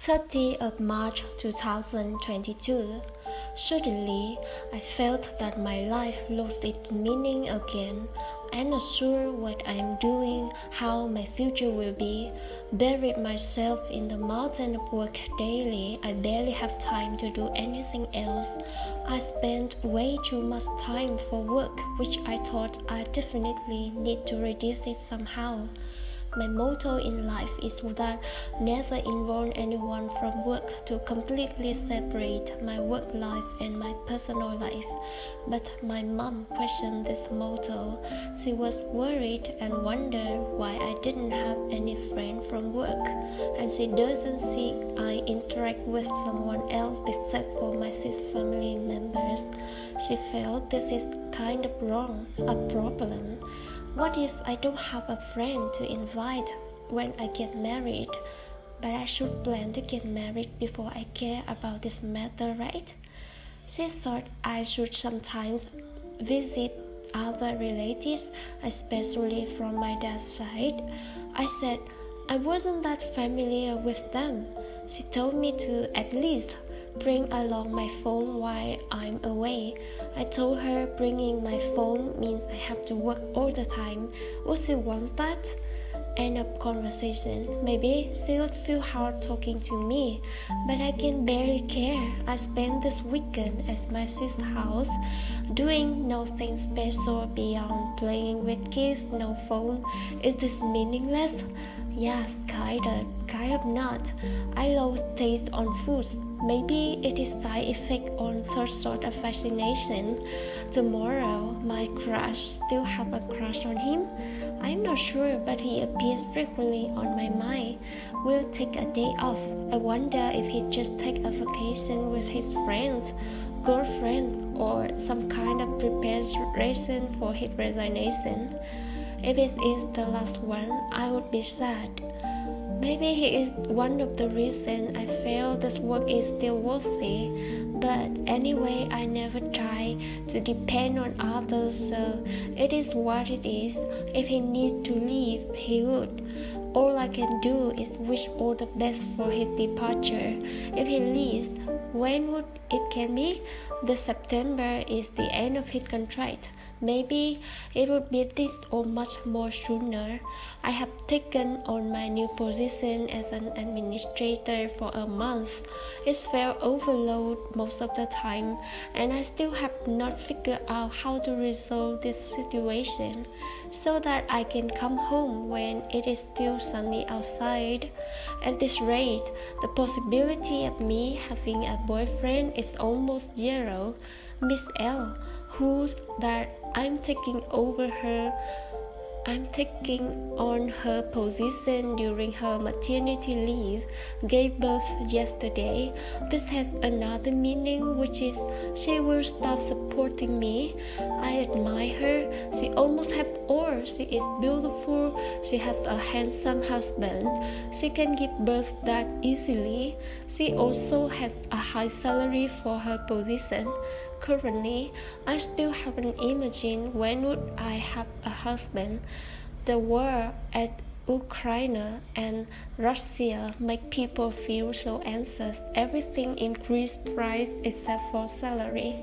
30th of March 2022. Suddenly, I felt that my life lost its meaning again. I'm not sure what I'm doing, how my future will be. Buried myself in the mountain of work daily. I barely have time to do anything else. I spend way too much time for work, which I thought I definitely need to reduce it somehow. My motto in life is that never involve anyone from work to completely separate my work life and my personal life. But my mom questioned this motto. She was worried and wondered why I didn't have any friend from work, and she doesn't see I interact with someone else except for my six family members. She felt this is kind of wrong, a problem. What if I don't have a friend to invite when I get married? But I should plan to get married before I care about this matter, right? She thought I should sometimes visit other relatives, especially from my dad's side. I said I wasn't that familiar with them. She told me to at least bring along my phone while I'm away. I told her bringing my phone means I have to work all the time. Would she want that? End of conversation. Maybe she would feel hard talking to me, but I can barely care. I spent this weekend at my sister's house, doing nothing special beyond playing with kids, no phone. Is this meaningless? Yes, kinda, kind of not. I lost taste on foods. Maybe it is side effect on third sort of vaccination. Tomorrow, my crush still have a crush on him. I'm not sure, but he appears frequently on my mind. We'll take a day off. I wonder if he just take a vacation with his friends, girlfriends, or some kind of preparation for his resignation. If it is the last one, I would be sad. Maybe he is one of the reasons I feel this work is still worthy. But anyway, I never try to depend on others, so it is what it is. If he needs to leave, he would. All I can do is wish all the best for his departure. If he leaves, when would it can be? The September is the end of his contract. Maybe it would be this or much more sooner. I have taken on my new position as an administrator for a month. It felt overload most of the time, and I still have not figured out how to resolve this situation so that I can come home when it is still sunny outside. At this rate, the possibility of me having a boyfriend is almost zero. Miss L who's that I'm taking over her I'm taking on her position during her maternity leave, gave birth yesterday. This has another meaning, which is she will stop supporting me. I admire her. She almost has all. She is beautiful. She has a handsome husband. She can give birth that easily. She also has a high salary for her position. Currently, I still haven't imagined when would I have a husband. The war at Ukraine and Russia make people feel so anxious. Everything increased price except for salary.